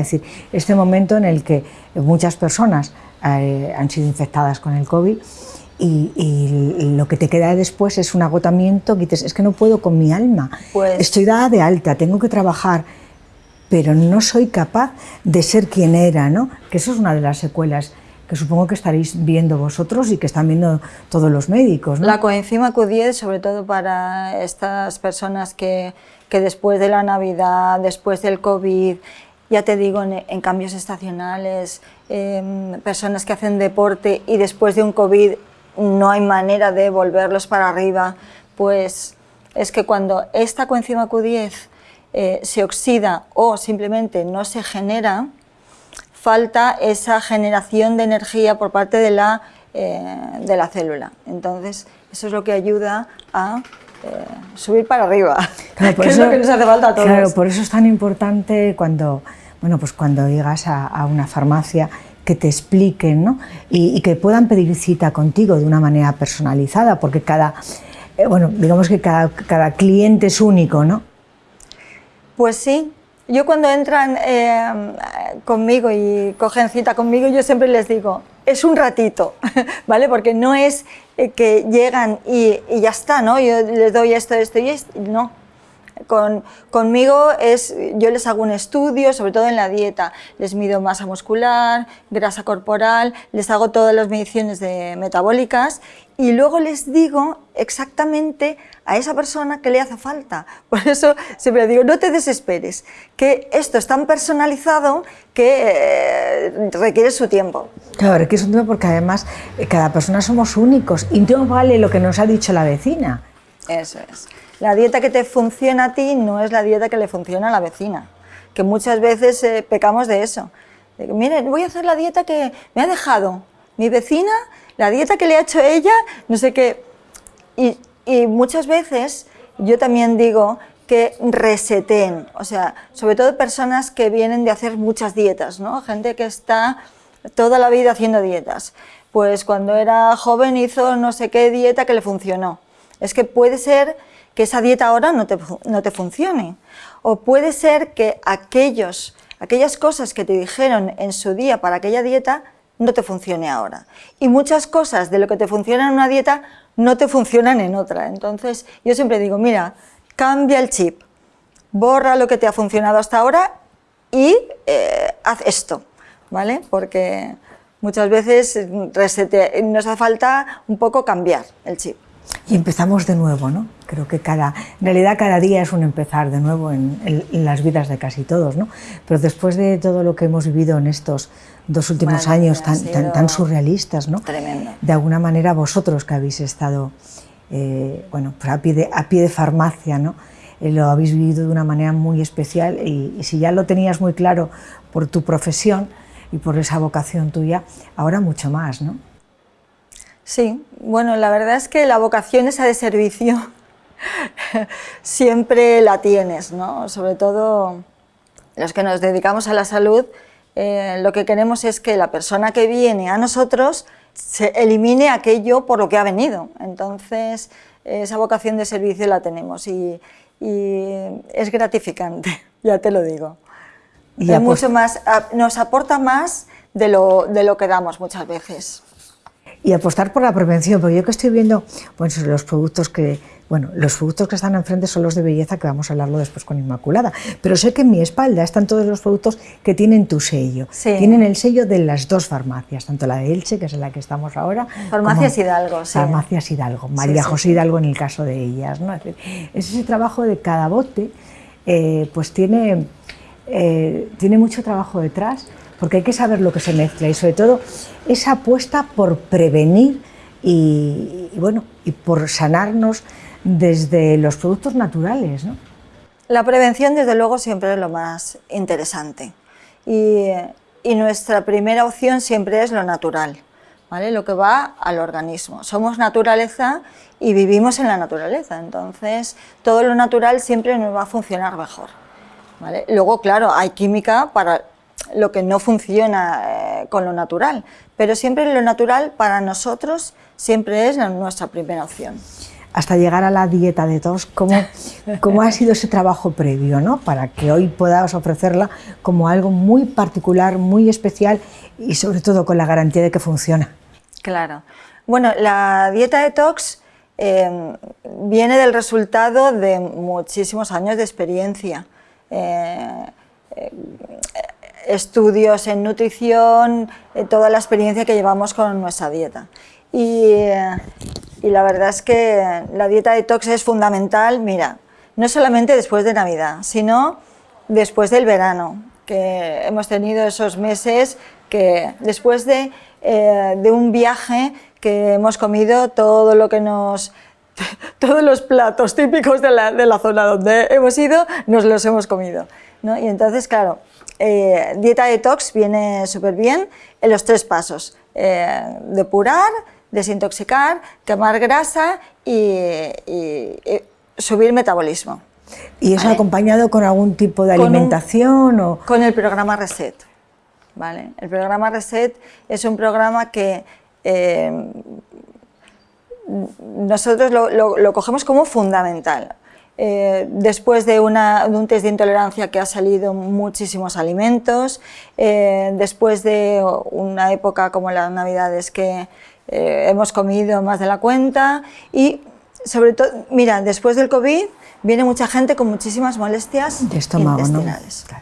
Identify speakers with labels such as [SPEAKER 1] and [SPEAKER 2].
[SPEAKER 1] Es decir, este momento en el que muchas personas eh, han sido infectadas con el COVID y, lo que te queda después es un agotamiento que dices, es que no puedo con mi alma,
[SPEAKER 2] Pues-
[SPEAKER 1] estoy dada de alta, tengo que trabajar, pero no soy capaz de ser quien era, ¿no? Que eso es una de las secuelas que supongo que estaréis viendo vosotros y que están viendo todos los médicos, ¿no?
[SPEAKER 2] La coenzima Q10, sobre todo para estas personas que, que después de la Navidad, después del COVID, ya te digo, en, en cambios estacionales, em, personas que hacen deporte y después de un COVID no hay manera de volverlos para arriba, pues es que cuando esta coenzima Q10 eh, se oxida o simplemente no se genera, falta esa generación de energía por parte de la, eh, de la célula. Entonces, eso es lo que ayuda a eh, subir para arriba,
[SPEAKER 1] Claro, por
[SPEAKER 2] que
[SPEAKER 1] eso-
[SPEAKER 2] es lo que nos hace falta a todos.
[SPEAKER 1] Claro, por eso es tan importante cuando, bueno, pues cuando llegas a, una farmacia que te expliquen ¿no? y, que puedan pedir cita contigo de una manera personalizada, porque cada, eh, bueno, digamos que cada, cada cliente es único, ¿no?
[SPEAKER 2] Pues sí, yo cuando entran eh, conmigo y cogen cita conmigo, yo siempre les digo, es un ratito, ¿vale? Porque no es eh, que llegan y, y ya está, ¿no? Yo les doy esto, esto y esto, no. Con, conmigo es, yo les hago un estudio, sobre todo en la dieta, les mido masa muscular, grasa corporal, les hago todas las mediciones de metabólicas y luego les digo exactamente a esa persona qué le hace falta. Por eso siempre digo, no te desesperes, que esto es tan personalizado que eh, requiere su tiempo.
[SPEAKER 1] Claro, que es un tema porque además eh, cada persona somos únicos y no vale lo que nos ha dicho la vecina.
[SPEAKER 2] Eso es. La dieta que te funciona a ti no es la dieta que le funciona a la vecina, que muchas veces eh, pecamos de eso. De Mire, voy a hacer la dieta que me ha dejado mi vecina, la dieta que le ha hecho ella, no sé qué. Y, y muchas veces yo también digo que reseten, o sea, sobre todo personas que vienen de hacer muchas dietas, ¿no? Gente que está toda la vida haciendo dietas. Pues cuando era joven hizo no sé qué dieta que le funcionó. Es que puede ser que esa dieta ahora no te, no te funcione. O puede ser que aquellos, aquellas cosas que te dijeron en su día para aquella dieta no te funcione ahora. Y muchas cosas de lo que te funciona en una dieta no te funcionan en otra. Entonces yo siempre digo, mira, cambia el chip, borra lo que te ha funcionado hasta ahora y eh, haz esto, ¿vale? Porque muchas veces mm, nos hace falta un poco cambiar el chip.
[SPEAKER 1] Y empezamos de nuevo, ¿no? Creo que cada, en realidad cada día es un empezar de nuevo en, en- en las vidas de casi todos, ¿no? Pero después de todo lo que hemos vivido en estos dos últimos
[SPEAKER 2] Madre
[SPEAKER 1] años tan, surrealistas, ¿no?
[SPEAKER 2] tremendo.
[SPEAKER 1] De alguna manera vosotros que habéis estado, eh, bueno, pues a pie de, a pie de farmacia, ¿no? Eh, lo habéis vivido de una manera muy especial y, y si ya lo tenías muy claro por tu profesión y por esa vocación tuya, ahora mucho más, ¿no?
[SPEAKER 2] Sí, bueno, la verdad es que la vocación esa de servicio siempre la tienes, ¿no? Sobre todo los que nos dedicamos a la salud, eh, lo que queremos es que la persona que viene a nosotros se elimine aquello por lo que ha venido. Entonces, esa vocación de servicio la tenemos y, y es gratificante, ya te lo digo.
[SPEAKER 1] Y
[SPEAKER 2] mucho más, nos aporta más de lo, de lo que damos muchas veces.
[SPEAKER 1] Y apostar por la prevención, porque yo que estoy viendo, bueno, sobre los productos que, bueno, los productos que están enfrente son los de belleza, que vamos a hablarlo después con Inmaculada, pero sé que en mi espalda están todos los productos que tienen tu sello,
[SPEAKER 2] Sí.
[SPEAKER 1] tienen el sello de las dos farmacias, tanto la de Elche, que es en la que estamos ahora,
[SPEAKER 2] Farmacias Hidalgo, sí.
[SPEAKER 1] Farmacias Hidalgo, María
[SPEAKER 2] sí,
[SPEAKER 1] José. Hidalgo en el caso de ellas, ¿no? Es, decir, es ese trabajo de cada bote, eh, pues tiene, eh, tiene mucho trabajo detrás, porque hay que saber lo que se mezcla y sobre todo esa apuesta por prevenir y, bueno, y por sanarnos desde los productos naturales, ¿no?
[SPEAKER 2] La prevención, desde luego, siempre es lo más interesante. Y, y nuestra primera opción siempre es lo natural, ¿vale? lo que va al organismo. Somos naturaleza y vivimos en la naturaleza, entonces todo lo natural siempre nos va a funcionar mejor. ¿Vale? Luego, claro, hay química para lo que no funciona eh, con lo natural, pero siempre lo natural para nosotros siempre es nuestra primera opción.
[SPEAKER 1] hasta llegar a la dieta de todos, ¿cómo, cómo ha sido ese trabajo previo, ¿no? para que hoy puedas ofrecerla como algo muy particular, muy especial y sobre todo con la garantía de que funciona?
[SPEAKER 2] Claro. Bueno, la dieta detox eh, viene del resultado de muchísimos años de experiencia. Eh, eh, estudios en nutrición, toda la experiencia que llevamos con nuestra dieta. Y, y, la verdad es que la dieta detox es fundamental, mira, no solamente después de Navidad, sino después del verano, que hemos tenido esos meses que después de, de un viaje que hemos comido todo lo que nos todos los platos típicos de la, de la, zona donde hemos ido, nos los hemos comido. ¿no? Y entonces, claro, eh, dieta detox viene súper bien en los tres pasos. Eh, depurar, desintoxicar, quemar grasa y, y, y subir metabolismo.
[SPEAKER 1] ¿Y eso ¿vale? acompañado con algún tipo de alimentación?
[SPEAKER 2] Con,
[SPEAKER 1] o...
[SPEAKER 2] con el programa Reset. ¿vale? El programa Reset es un programa que eh, nosotros lo, lo, lo, cogemos como fundamental. Eh, después de, una, de, un test de intolerancia que ha salido muchísimos alimentos, eh, después de una época como las navidades que eh, hemos comido más de la cuenta y sobre todo, mira, después del COVID viene mucha gente con muchísimas molestias
[SPEAKER 1] de estómago,
[SPEAKER 2] intestinales.
[SPEAKER 1] ¿no?